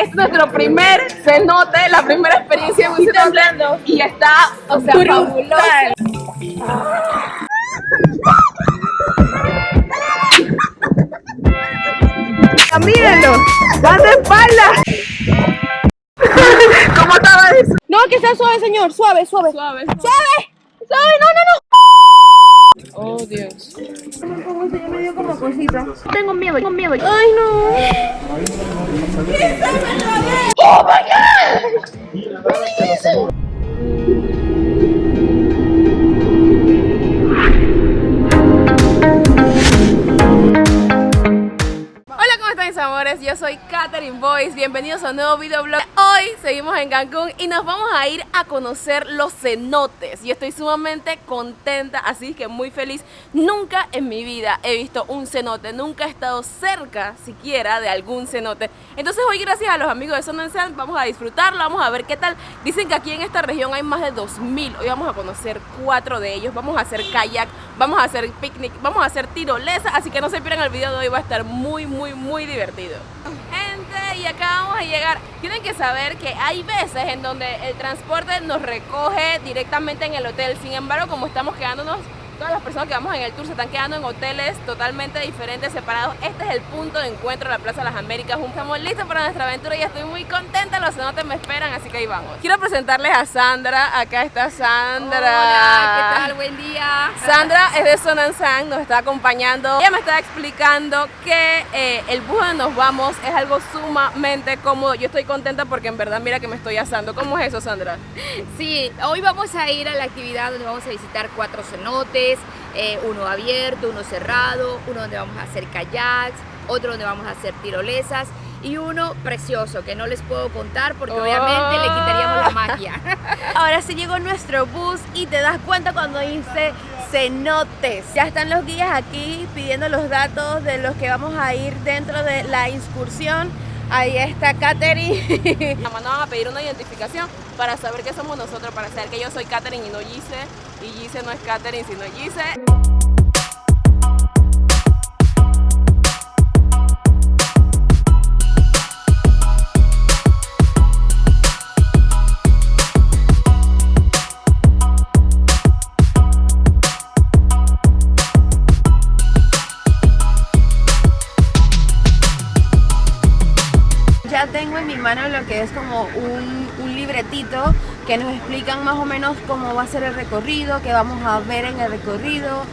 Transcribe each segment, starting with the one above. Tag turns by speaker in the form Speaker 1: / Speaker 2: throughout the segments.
Speaker 1: es nuestro primer cenote, la primera experiencia en un cenote. Y está, o sea, fabuloso. Mírenlo, van de espalda. ¿Cómo estaba eso?
Speaker 2: No, que sea suave, señor. Suave, suave.
Speaker 1: Suave.
Speaker 2: ¡Suave! ¡Suave! ¡No, no, no!
Speaker 1: Oh, Dios.
Speaker 2: Como se me dio como cosita. Tengo miedo, tengo miedo. ¡Ay, no!
Speaker 1: Hola, Yo soy Katherine Boyce, bienvenidos a un nuevo videoblog. Hoy seguimos en Cancún y nos vamos a ir a conocer los cenotes. Y estoy sumamente contenta, así que muy feliz. Nunca en mi vida he visto un cenote, nunca he estado cerca siquiera de algún cenote. Entonces hoy gracias a los amigos de Sand vamos a disfrutarlo, vamos a ver qué tal. Dicen que aquí en esta región hay más de 2000, hoy vamos a conocer cuatro de ellos. Vamos a hacer kayak, vamos a hacer picnic, vamos a hacer tirolesa. Así que no se pierdan el video de hoy, va a estar muy muy muy divertido Gente, y acá vamos a llegar. Tienen que saber que hay veces en donde el transporte nos recoge directamente en el hotel. Sin embargo, como estamos quedándonos Todas las personas que vamos en el tour se están quedando en hoteles totalmente diferentes, separados. Este es el punto de encuentro de la Plaza de las Américas. Estamos listos para nuestra aventura y estoy muy contenta. Los cenotes me esperan, así que ahí vamos. Quiero presentarles a Sandra. Acá está Sandra.
Speaker 2: Hola, ¿qué tal? Buen día.
Speaker 1: Sandra es de Son and Sang, nos está acompañando. Ella me está explicando que eh, el bus donde nos vamos es algo sumamente cómodo. Yo estoy contenta porque en verdad mira que me estoy asando. ¿Cómo es eso, Sandra?
Speaker 3: Sí, hoy vamos a ir a la actividad donde vamos a visitar cuatro cenotes, eh, uno abierto, uno cerrado, uno donde vamos a hacer kayaks, otro donde vamos a hacer tirolesas y uno precioso que no les puedo contar porque
Speaker 1: Oh.
Speaker 3: obviamente le quitaríamos la magia.
Speaker 2: Ahora sí llegó nuestro bus y te das cuenta cuando dice cenotes. Ya están los guías aquí pidiendo los datos de los que vamos a ir dentro de la excursión. Ahí está Katherine.
Speaker 1: Mamá nos van a pedir una identificación para saber que somos nosotros, para saber que yo soy Katherine y no Gise, y Gise no es Katherine sino Gise.
Speaker 2: Mano lo que es como un, un libretito que nos explican más o menos cómo va a ser el recorrido, qué vamos a ver en el recorrido.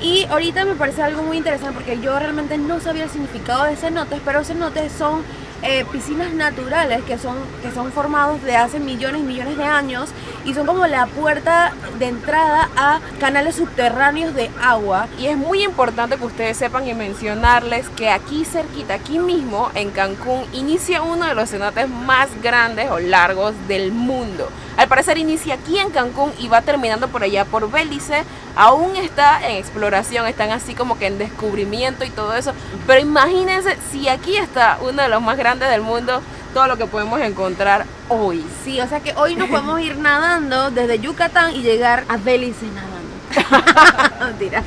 Speaker 2: Y ahorita me parece algo muy interesante porque yo realmente no sabía el significado de cenotes, pero cenotes son eh, piscinas naturales que son, que son formados de hace millones y millones de años y son como la puerta de entrada a canales subterráneos de agua.
Speaker 1: Y es muy importante que ustedes sepan y mencionarles que aquí cerquita, aquí mismo en Cancún, inicia uno de los cenotes más grandes o largos del mundo. Al parecer inicia aquí en Cancún y va terminando por allá por Belice. Aún está en exploración, están así como que en descubrimiento y todo eso. Pero imagínense si aquí está uno de los más grandes del mundo, todo lo que podemos encontrar hoy.
Speaker 2: Sí, o sea que hoy nos podemos ir nadando desde Yucatán y llegar a Belice nadando. Mentira.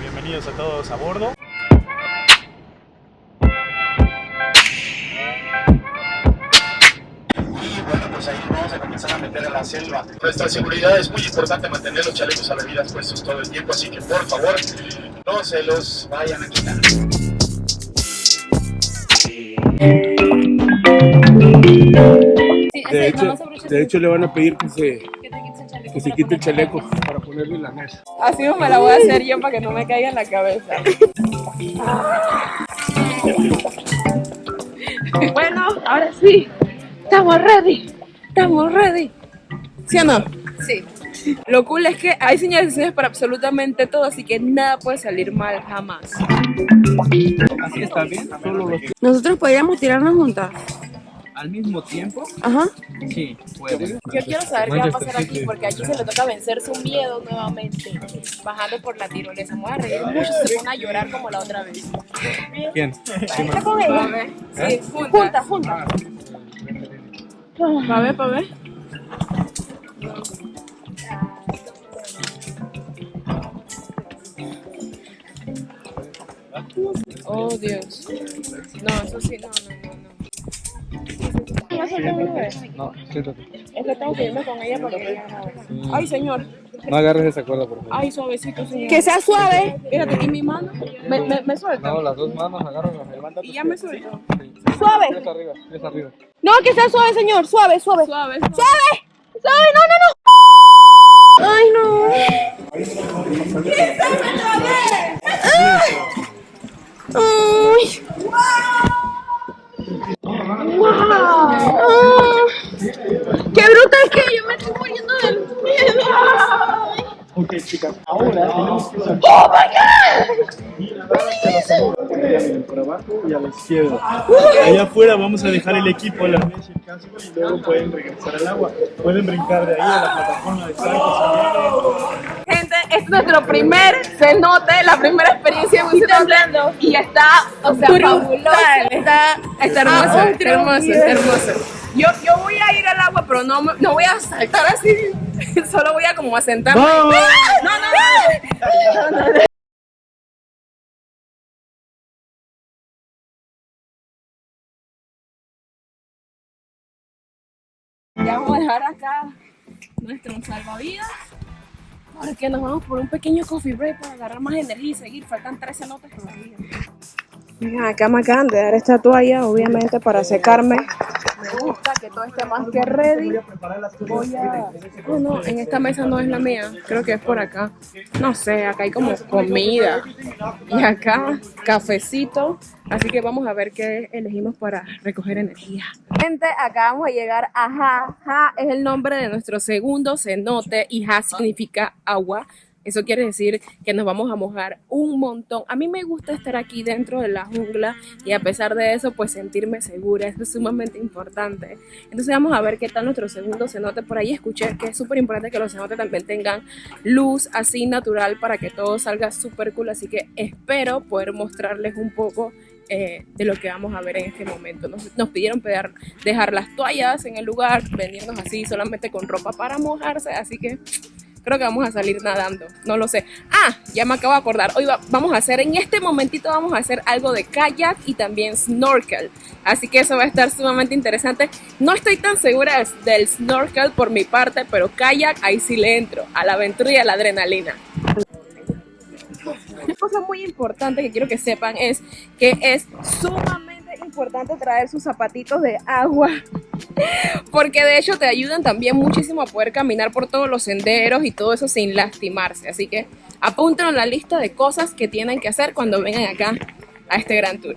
Speaker 4: Bienvenidos a todos a bordo. A a a la selva. Nuestra seguridad es muy importante mantener los chalecos salvavidas puestos todo el tiempo, así que por favor no se los vayan a quitar.
Speaker 5: De hecho, de hecho le van a pedir que se, que se quite el chaleco para ponerle la mesa.
Speaker 1: Así me la voy a hacer yo para que no me caiga en la cabeza. bueno, ahora sí. Estamos ready. Estamos ready. ¿Sí o no?
Speaker 3: Sí.
Speaker 1: Lo cool es que hay señalizaciones para absolutamente todo, así que nada puede salir mal jamás.
Speaker 5: Así está bien, solo los
Speaker 2: Nosotros podríamos tirarnos juntas.
Speaker 5: al mismo tiempo.
Speaker 2: Ajá.
Speaker 5: Sí, puede.
Speaker 1: Yo quiero saber qué va a pasar aquí, porque aquí se le toca vencer su miedo nuevamente, bajando por la tirolesa. Me voy a reír mucho se pone a llorar como la otra vez.
Speaker 5: ¿Quién?
Speaker 2: ¿Está con ella?
Speaker 1: Sí, junta.
Speaker 2: Junta, junta.
Speaker 1: Pa' ver, pa' ver. Oh, Dios. No, eso sí, no, no, no, no. vez?
Speaker 6: No, siéntate.
Speaker 1: Es que tengo que irme con ella porque ella Ay, señor.
Speaker 6: No agarres esa cuerda, por favor.
Speaker 1: Ay, suavecito, señor. Que sea suave. Fíjate, aquí mi mano. Me, me, me suelta.
Speaker 6: No, las dos manos, agárralas.
Speaker 1: Y ya me suelto.
Speaker 2: Suave.
Speaker 6: Arriba, arriba.
Speaker 2: No, que sea suave, señor. Suave, suave.
Speaker 1: Suave.
Speaker 2: ¡Suave! ¡Suave! ¡No, no, no! ¡Ay, no! ¡Ay! ¡Wow! Ah. ¡Qué bruta es que yo me estoy muriendo del miedo!
Speaker 4: Ok, chicas, ahora tenemos que
Speaker 2: ¡Oh, my God!
Speaker 4: por abajo y a la izquierda. Allá afuera vamos a dejar el equipo, la mesa y luego pueden regresar al agua. Pueden brincar de ahí a la plataforma de saltos.
Speaker 1: Gente, este es nuestro primer cenote, la primera experiencia en un cenote. Y está, o sea, fabuloso. Está, está hermoso, está hermoso, está hermoso. Yo, yo voy a ir al agua, pero no, me- no voy a saltar así. Solo voy a como a sentarme.
Speaker 4: ¡Vamos!
Speaker 1: No, no, no. No, no, no. Ya vamos a dejar acá nuestro salvavidas. Porque nos vamos por un pequeño coffee break para agarrar más energía y seguir. Faltan 13 notas todavía. Acá me acaban de dar esta toalla, obviamente para secarme. Que todo esté más que ready. Voy a... Oh, no, en esta mesa no es la mía, creo que es por acá. No sé, acá hay como comida. Y acá, cafecito. Así que vamos a ver qué elegimos para recoger energía. Gente, acabamos de llegar a Ja. Ja es el nombre de nuestro segundo cenote y Ja significa agua. Eso quiere decir que nos vamos a mojar un montón. A mí me gusta estar aquí dentro de la jungla y a pesar de eso, pues sentirme segura. Es sumamente importante. Entonces vamos a ver qué tal nuestro segundo cenote. Por ahí escuché que es súper importante que los cenotes también tengan luz así natural para que todo salga súper cool. Así que espero poder mostrarles un poco eh, de lo que vamos a ver en este momento. Nos, nos pidieron dejar las toallas en el lugar, venirnos así solamente con ropa para mojarse. Así que creo que vamos a salir nadando, no lo sé. Ah, ya me acabo de acordar, hoy va- vamos a hacer, en este momentito vamos a hacer algo de kayak y también snorkel. Así que eso va a estar sumamente interesante. No estoy tan segura del snorkel por mi parte, pero kayak ahí sí le entro, a la aventura y a la adrenalina. Una cosa muy importante que quiero que sepan es que es sumamente importante traer sus zapatitos de agua porque de hecho te ayudan también muchísimo a poder caminar por todos los senderos y todo eso sin lastimarse. Así que apúntenlo en la lista de cosas que tienen que hacer cuando vengan acá a este gran tour.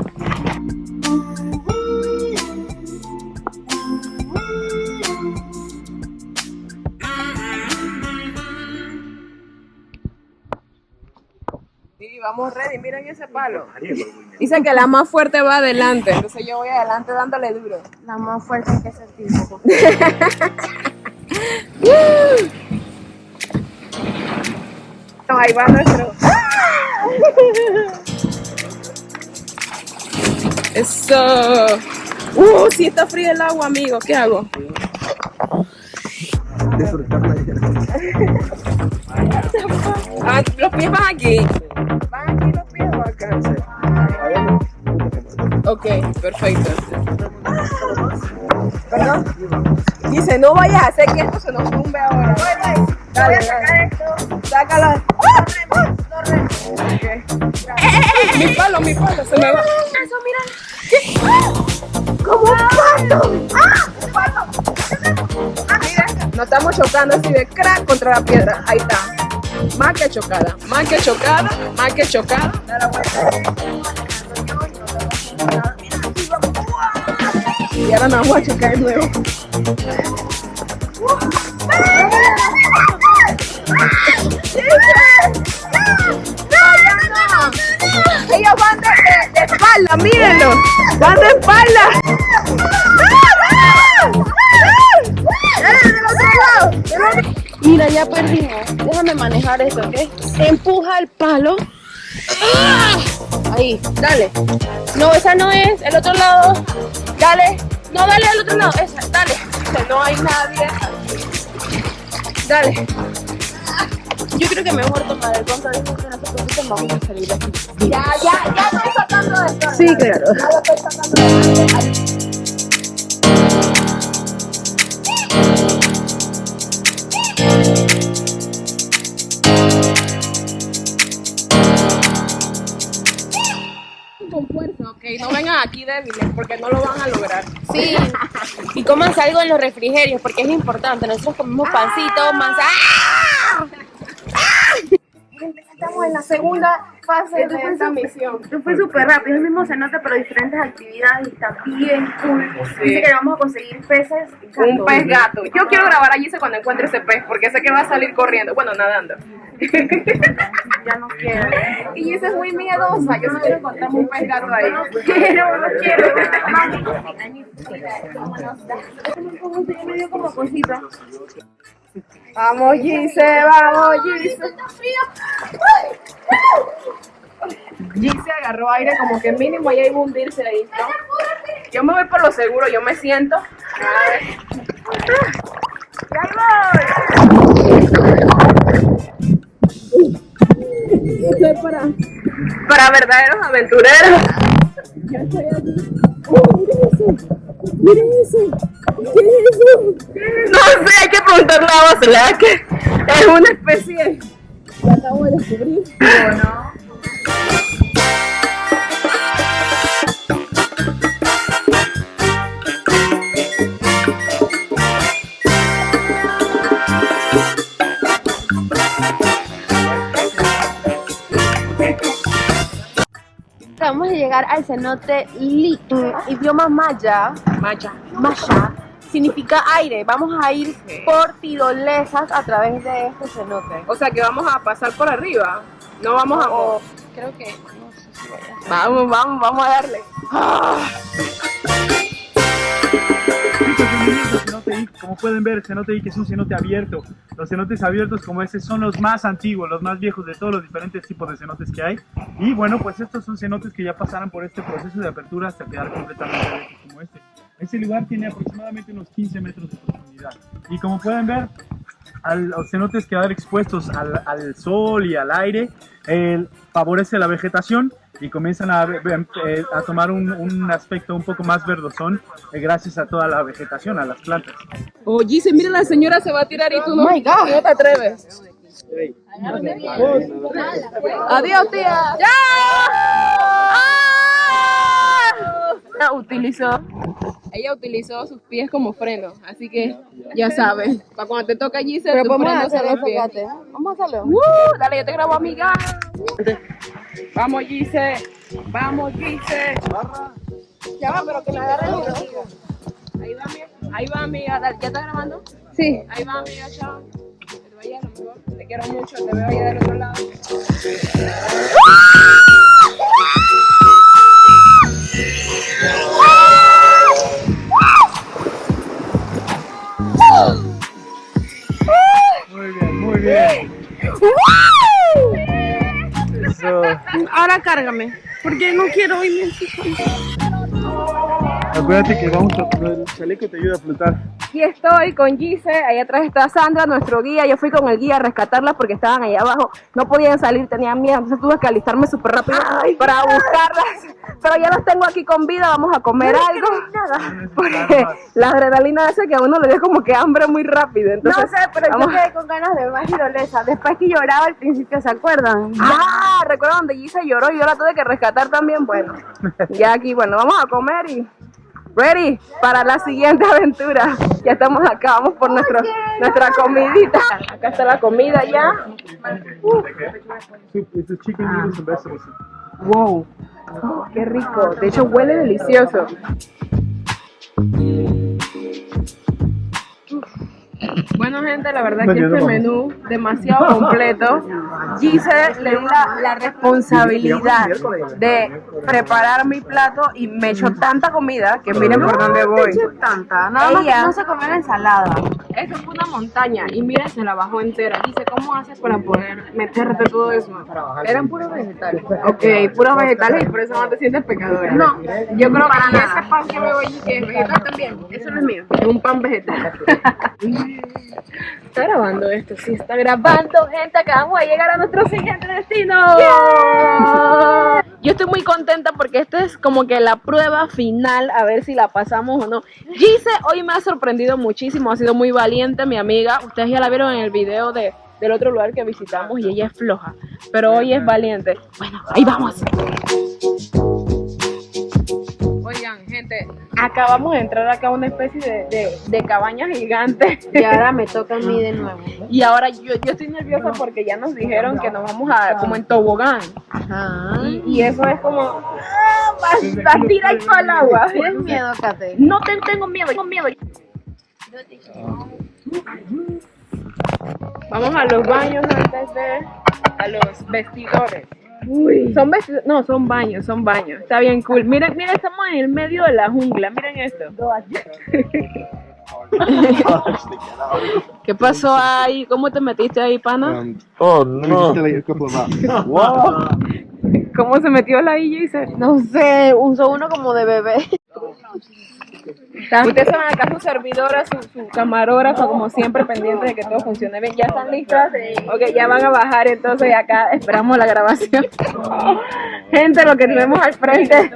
Speaker 1: Vamos ready, miren ese palo. Dice que la más fuerte va adelante, entonces yo voy adelante dándole duro.
Speaker 2: La más fuerte que ese tipo.
Speaker 1: No, ahí va nuestro. Eso. Uh, si está frío el agua, amigo. ¿Qué hago? Ah, los pies van aquí. ¿Van aquí los pies o acá? Ok, perfecto. ¿Perdón? Dice, no vayas a hacer que esto se nos tumbe ahora. Dale, dale. Sácalo. Ok. Mi palo, mi palo, se me va. Eso, mira. Como un palo. ¡Ah! Un palo. Ah, mira, nos estamos chocando así de crack contra la piedra. Ahí está. Más que chocada, más que chocada, más que chocada. Y ahora nos vamos a chocar de nuevo. Ellos van de- de espalda, mírenlo. Van de espalda. Mira, ya perdimos. Déjame manejar esto, ¿ok? Empuja el palo. ¡Ah! Ahí, dale. No, esa no es. El otro lado. Dale. No, dale al otro lado. Esa, dale. No hay nadie. Dale. Yo creo que mejor tomar el control de que no se preocupen, vamos a salir de aquí. Ya, ya, ya estoy sacando esto. Sí, claro. Ya lo estoy sacando de aquí débiles porque no lo van a lograr.
Speaker 2: Sí. Y cómanse algo en los refrigerios porque es importante. Nosotros comemos pancito, manzana.
Speaker 1: Estamos en la segunda fase de esta misión.
Speaker 2: Esto fue súper rápido, es el mismo cenote, pero diferentes actividades y está bien cool. Dice que vamos a conseguir peces.
Speaker 1: Un pez gato. Yo quiero grabar allí cuando encuentre ese pez porque sé que va a salir corriendo. Bueno, nadando.
Speaker 2: Ya no quiero.
Speaker 1: Y esa es muy miedosa. Yo no quiero encontrarme un pez gato ahí.
Speaker 2: Quiero, no quiero. Me dio como cosita.
Speaker 1: Vamos, Gise, vamos, Gise. Gise agarró aire como que mínimo ya iba a hundirse ahí, ¿no? Yo me voy por lo seguro, yo me siento. A ver. ¡Ya voy! para, para verdaderos aventureros. No sé, hay que preguntarle a Basela que es una especie que acabo de descubrir.
Speaker 2: Acabamos de llegar al cenote Li, idioma maya.
Speaker 1: Maya.
Speaker 2: Maya significa aire. Vamos a ir por tirolesas a través de este cenote.
Speaker 1: O sea que vamos a pasar por arriba. No vamos a.
Speaker 2: O creo que no sé si vaya.
Speaker 1: Vamos, vamos, vamos a darle.
Speaker 7: Al Como pueden ver, el cenote I que es un cenote abierto. Los cenotes abiertos como este son los más antiguos, los más viejos de todos los diferentes tipos de cenotes que hay. Y bueno, pues estos son cenotes que ya pasaron por este proceso de apertura hasta quedar completamente abiertos como este. Este lugar tiene aproximadamente unos 15 metros de profundidad. Y como pueden ver, al, los cenotes quedar expuestos al, al sol y al aire eh, favorece la vegetación y comienzan a, eh, a tomar un, un aspecto un poco más verdosón eh, gracias a toda la vegetación, a las plantas.
Speaker 1: Oh, Gise, mira, la señora se va a tirar y tú no, no te atreves. Adiós, tía. ¡Ya! ¡Ah! Utilizó, ella utilizó sus pies como freno, así que ya sabes, para cuando te toca Gise,
Speaker 2: Pero
Speaker 1: tu
Speaker 2: vamos a hacerlo. Vamos a hacerlo.
Speaker 1: ¡Uh! Dale, yo te grabo, amiga. Vamos, Gise. Vamos, Gise. Ya va, pero que la agarre el hilo. Ahí va, amiga. Ahí va, amiga. Dale, ¿Ya está grabando?
Speaker 2: Sí.
Speaker 1: Ahí va, amiga, chao. Te vaya lo mejor. Te quiero mucho, te veo allá del otro lado.
Speaker 7: Muy bien, muy bien.
Speaker 1: Ahora cárgame, porque no quiero irme.
Speaker 7: Acuérdate que vamos a el chaleco te ayuda a flotar.
Speaker 1: Aquí estoy con Gise, ahí atrás está Sandra, nuestro guía. Yo fui con el guía a rescatarlas porque estaban ahí abajo, no podían salir, tenían miedo, entonces tuve que alistarme súper rápido para buscarlas. Pero ya las tengo aquí con vida, vamos a comer algo. Porque la adrenalina hace que a uno le dé como que hambre muy rápido. Entonces,
Speaker 2: no sé, pero
Speaker 1: vamos-
Speaker 2: yo quedé con ganas de más tirolesa. Después que lloraba al principio, ¿se acuerdan?
Speaker 1: Ah, ¿recuerdan donde Gise lloró y yo la tuve que rescatar también? Bueno, ya aquí, bueno, vamos a comer y ready para la siguiente aventura. Ya estamos acá, vamos por nuestro, nuestra comidita. Acá está la comida ya.
Speaker 7: Vegetables.
Speaker 1: Wow, qué rico. De hecho, huele delicioso. Bueno, gente, la verdad que este menú demasiado completo. Gise le di la, la responsabilidad de preparar mi plato y me echó tanta comida que miren por dónde voy.
Speaker 2: tanta. Nada más
Speaker 1: Ella-
Speaker 2: que no se comió la ensalada.
Speaker 1: Eso fue una montaña y mira, se la bajó entera. Dice, ¿cómo haces para poder meterte todo eso? Eran puros vegetales. Ok, puros vegetales y por eso no te sientes pecadora. No, yo creo que ese pan que veo allí que es vegetal también, eso no es mío, es un pan vegetal. Está grabando esto, sí, está grabando, gente, acabamos de llegar a nuestro siguiente destino. Yo estoy muy contenta porque esta es como que la prueba final, a ver si la pasamos o no. Gise hoy me ha sorprendido muchísimo, ha sido muy valiente mi amiga. Ustedes ya la vieron en el video de, del otro lugar que visitamos y ella es floja, pero hoy es valiente. Bueno, ahí vamos. Acabamos de entrar acá a una especie de, de, de cabaña gigante.
Speaker 2: Y ahora me toca a mí de nuevo.
Speaker 1: Y ahora yo, yo estoy nerviosa porque ya nos dijeron que nos vamos a como en tobogán.
Speaker 2: Ajá.
Speaker 1: Y, y eso es como ah, vas, a tirar todo el agua.
Speaker 2: ¿Tienes miedo, Kate?
Speaker 1: No te, tengo miedo, tengo miedo. Vamos a los baños antes de a los vestidores. Son vestidores, no, son baños, son baños. Está bien cool. Miren, miren, estamos en el medio de la jungla. Miren esto. ¿Qué pasó ahí? ¿Cómo te metiste ahí, pana?
Speaker 5: Oh, no.
Speaker 1: ¿Cómo se metió la dice?
Speaker 2: No sé, usó uno como de bebé.
Speaker 1: Ustedes saben acá su servidora, su, su camarógrafa, como siempre, pendiente de que todo funcione bien. ¿Ya están listas? Ok, ya van a bajar, entonces acá esperamos la grabación. Gente, lo que tenemos al frente.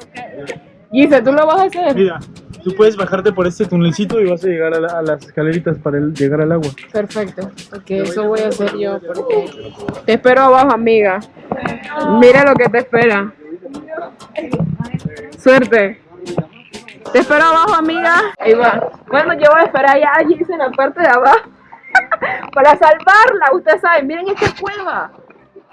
Speaker 1: Gise, ¿tú lo vas a hacer?
Speaker 7: Mira, tú puedes bajarte por este tunelcito y vas a llegar a, la- a las escaleritas para el- llegar al agua.
Speaker 1: Perfecto. Ok, eso voy a hacer yo porque te espero abajo, amiga. Mira lo que te espera. Suerte. Te espero abajo, amiga. Ahí va. Bueno, yo voy a esperar allá a en la parte de abajo para salvarla. Ustedes saben, miren esta cueva.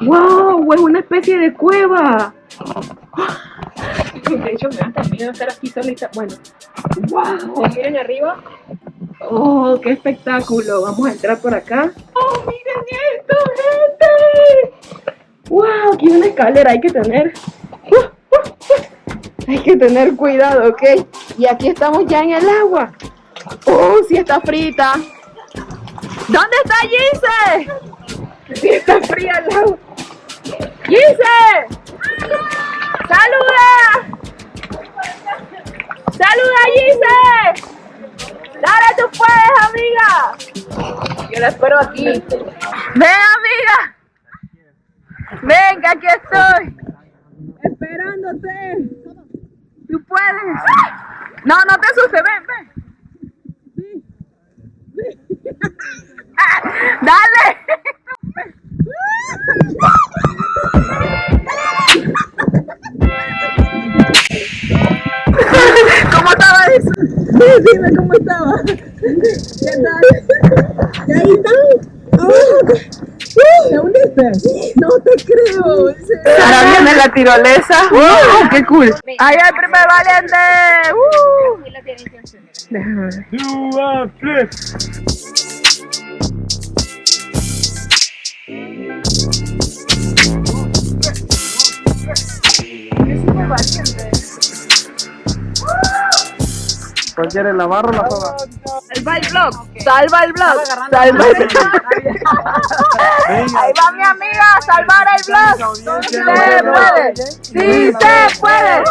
Speaker 1: ¡Wow! Es una especie de cueva. De hecho, me da hasta miedo estar aquí solita. Bueno, ¡wow! Miren arriba. ¡Oh, qué espectáculo! Vamos a entrar por acá. ¡Oh, miren esto, gente! ¡Wow! Aquí hay una escalera, hay que tener. ¡Uh, uh, uh! Hay que tener cuidado, ¿ok? Y aquí estamos ya en el agua. ¡Oh, sí está frita! ¿Dónde está Gise? Sí está fría el agua. ¡Gise! ¡Saluda! ¡Saluda, Gise! ¡Dale, tú puedes, amiga! Yo la espero aquí. ¡Ven, amiga! ¡Ven, que aquí estoy! ¡Esperándote! ¡Tú puedes! No, no te asustes, ven, ven. ¡Dale! ¿Cómo estaba eso? Dime cómo estaba. ¿Qué tal? ¿Y ahí está? No te creo. Ahora viene la tirolesa. ¡Wow! ¡Qué cool! ¡Ahí el primer valiente! ¡Uh! Déjame ver.
Speaker 6: La barra o la soga.
Speaker 1: Salva el blog. Salva el blog. Salva el blog. Ahí va mi amiga a salvar el blog. Sí se puede. Sí se puede.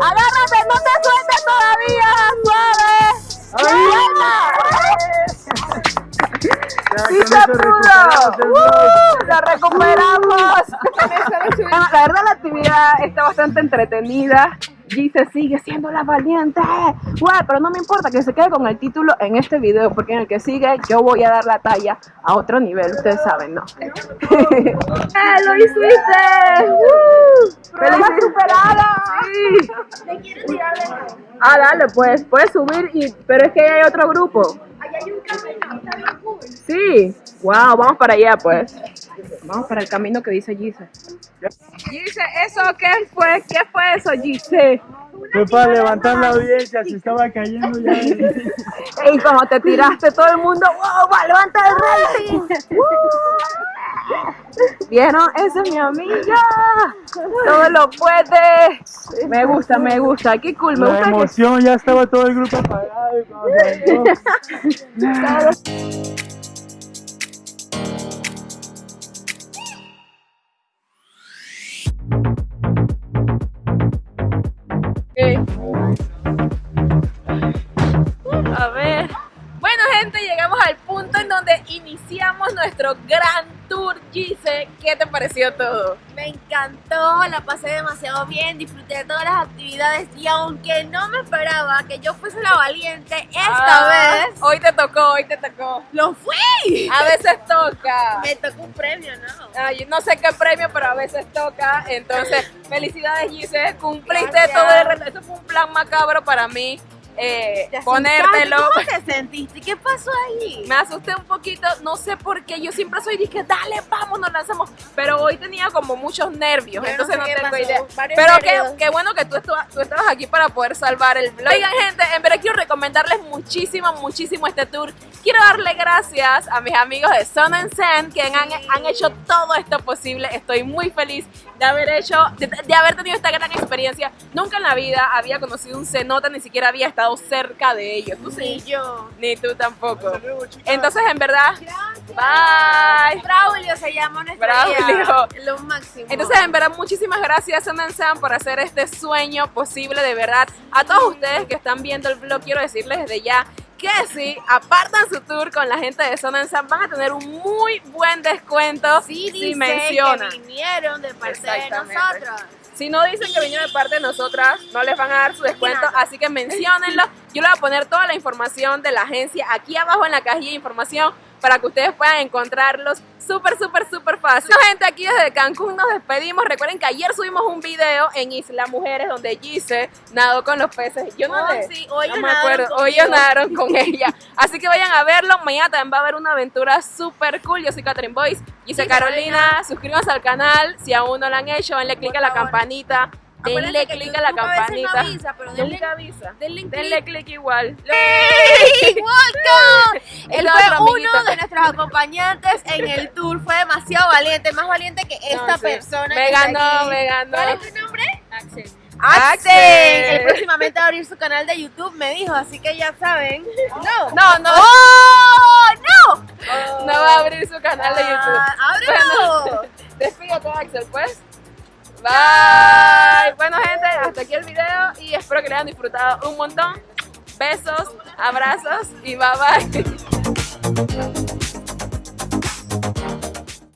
Speaker 1: Agárrate, no te sueltes todavía. Suave. ¡Sí se pudo! ¡Uh! ¡La recuperamos! Bueno, la verdad la actividad está bastante entretenida. Gise sigue siendo la valiente. Guau, pero no me importa que se quede con el título en este video, porque en el que sigue yo voy a dar la talla a otro nivel, ustedes saben, ¿no? ¡Eh, ¡Lo hiciste! ¡Uh! ¡Feliz superada! Sí. Ah, dale, pues, puedes subir, y, pero es que hay otro grupo. Sí, wow, vamos para allá pues. Vamos para el camino que dice Gise. Gise, ¿eso qué fue? ¿Qué fue eso, Gise?
Speaker 7: Fue para levantar la audiencia, se estaba cayendo ya.
Speaker 1: Y como te tiraste todo el mundo, wow, va, levanta el rating. ¿Vieron? Esa es mi amiga. Todo lo puede. Me gusta, me gusta. Qué cool, me
Speaker 7: La
Speaker 1: gusta que
Speaker 7: emoción, ya estaba todo el grupo apagado. y
Speaker 1: pareció todo?
Speaker 3: Me
Speaker 2: encantó, la pasé demasiado bien, disfruté de todas las actividades y aunque no me esperaba que yo fuese la valiente, esta
Speaker 1: Ah,
Speaker 2: vez
Speaker 1: Hoy te tocó, hoy te tocó.
Speaker 2: lo fui.
Speaker 1: A veces toca.
Speaker 2: Me tocó un premio, ¿no?
Speaker 1: Ay, no sé qué premio, pero a veces toca. Entonces, felicidades, Gise. Cumpliste
Speaker 2: Gracias.
Speaker 1: todo el reto. Eso fue un plan macabro para mí. Eh,
Speaker 2: Te
Speaker 1: ponértelo.
Speaker 2: ¿Cómo te sentiste? ¿Qué pasó ahí?
Speaker 1: Me asusté un poquito, no sé por qué. Yo siempre soy dije, dale, vamos, nos lanzamos. Pero hoy tenía como muchos nervios,
Speaker 2: Yo no
Speaker 1: entonces
Speaker 2: sé
Speaker 1: no, tengo
Speaker 2: pasó,
Speaker 1: idea.
Speaker 2: varios
Speaker 1: Pero qué, bueno que tú, estu- tú estabas aquí para poder salvar el vlog. Oigan, gente, en verdad quiero recomendarles muchísimo, muchísimo este tour. Quiero darle gracias a mis amigos de Sun and Sand que han, han hecho todo esto posible. Estoy muy feliz de haber hecho, de, de haber tenido esta gran experiencia. Nunca en la vida había conocido un cenote, ni siquiera había estado cerca de ellos. ¿Tú
Speaker 2: Ni
Speaker 1: sí?
Speaker 2: yo.
Speaker 1: Ni tú tampoco. Entonces, en verdad, bye.
Speaker 2: Braulio se llama nuestra
Speaker 1: Braulio.
Speaker 2: guía. Lo máximo.
Speaker 1: Entonces, en verdad, muchísimas gracias, Sun and Sam, por hacer este sueño posible, de verdad. A todos ustedes que están viendo el vlog, quiero decirles desde ya que si apartan su tour con la gente de and Sam, van a tener un muy buen descuento
Speaker 2: sí,
Speaker 1: si
Speaker 2: dice
Speaker 1: mencionan.
Speaker 2: que vinieron de parte de nosotros.
Speaker 1: Si no dicen que vinieron de parte de nosotras, no les van a dar su descuento, así que menciónenlo. Yo les voy a poner toda la información de la agencia aquí abajo en la cajilla de información para que ustedes puedan encontrarlos súper, súper, súper fácil. Bueno, gente, aquí desde Cancún nos despedimos. Recuerden que ayer subimos un video en Isla Mujeres donde Gise nadó con los peces. Yo no,
Speaker 2: Oh, sí, hoy
Speaker 1: no me acuerdo. Hoy ellos nadaron con ella. Así que vayan a verlo. Mañana también va a haber una aventura súper cool. Yo soy Catherine Boyce. Gise Carolina. Suscríbanse al canal. Si aún no lo han hecho, denle click a la
Speaker 2: favor.
Speaker 1: campanita. Denle click a la
Speaker 2: no
Speaker 1: campanita.
Speaker 2: avisa, pero denle-
Speaker 1: Nunca avisa.
Speaker 2: denle
Speaker 1: Denle click igual.
Speaker 2: ¡Welcome!
Speaker 1: El
Speaker 2: Él fue uno de nuestros acompañantes en el tour. Fue demasiado valiente, más valiente que esta
Speaker 1: No, sí.
Speaker 2: persona.
Speaker 1: Me ganó, me ganó.
Speaker 2: ¿Cuál es tu nombre? Axel.
Speaker 1: Axel.
Speaker 2: Él próximamente va a abrir su canal de YouTube, me dijo, así que ya saben. No.
Speaker 1: No, no.
Speaker 2: ¡Oh! ¡No!
Speaker 1: No va a abrir su canal de YouTube.
Speaker 2: Ah, ¡Ábrelo!
Speaker 1: Bueno, despídete, Axel, pues. Bye. Bueno, gente, hasta aquí el video y espero que le hayan disfrutado un montón. Besos, abrazos y bye bye.